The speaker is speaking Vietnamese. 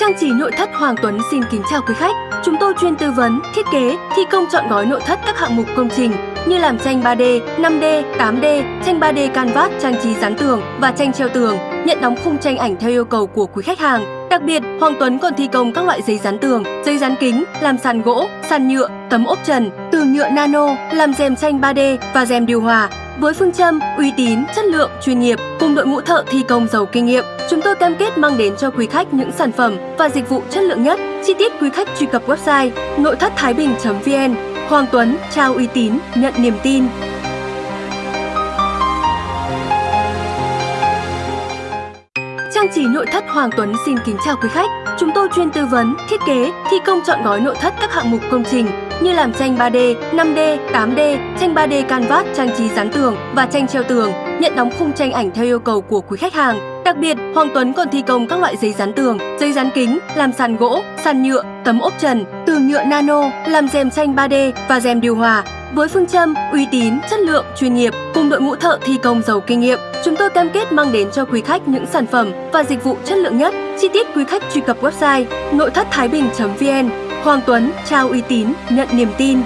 Trang trí nội thất Hoàng Tuấn xin kính chào quý khách. Chúng tôi chuyên tư vấn, thiết kế, thi công chọn gói nội thất các hạng mục công trình như làm tranh 3D, 5D, 8D, tranh 3D canvas trang trí dán tường và tranh treo tường, nhận đóng khung tranh ảnh theo yêu cầu của quý khách hàng. Đặc biệt, Hoàng Tuấn còn thi công các loại giấy dán tường, giấy dán kính, làm sàn gỗ, sàn nhựa, tấm ốp trần, tường nhựa nano, làm rèm tranh 3D và rèm điều hòa. Với phương châm uy tín, chất lượng, chuyên nghiệp cùng đội ngũ thợ thi công giàu kinh nghiệm, chúng tôi cam kết mang đến cho quý khách những sản phẩm và dịch vụ chất lượng nhất. Chi tiết quý khách truy cập website nội thất thái bình.vn. Hoàng Tuấn trao uy tín, nhận niềm tin. Trang trí nội thất Hoàng Tuấn xin kính chào quý khách. Chúng tôi chuyên tư vấn, thiết kế, thi công chọn gói nội thất các hạng mục công trình như làm tranh 3D, 5D, 8D, tranh 3D canvas trang trí dán tường và tranh treo tường, nhận đóng khung tranh ảnh theo yêu cầu của quý khách hàng. Đặc biệt, Hoàng Tuấn còn thi công các loại giấy dán tường, giấy dán kính, làm sàn gỗ, sàn nhựa, tấm ốp trần, tường nhựa nano, làm rèm tranh 3D và rèm điều hòa. Với phương châm uy tín, chất lượng, chuyên nghiệp cùng đội ngũ thợ thi công giàu kinh nghiệm, chúng tôi cam kết mang đến cho quý khách những sản phẩm và dịch vụ chất lượng nhất. Chi tiết quý khách truy cập website nội thất thái bình.vn. Hoàng Tuấn trao uy tín, nhận niềm tin.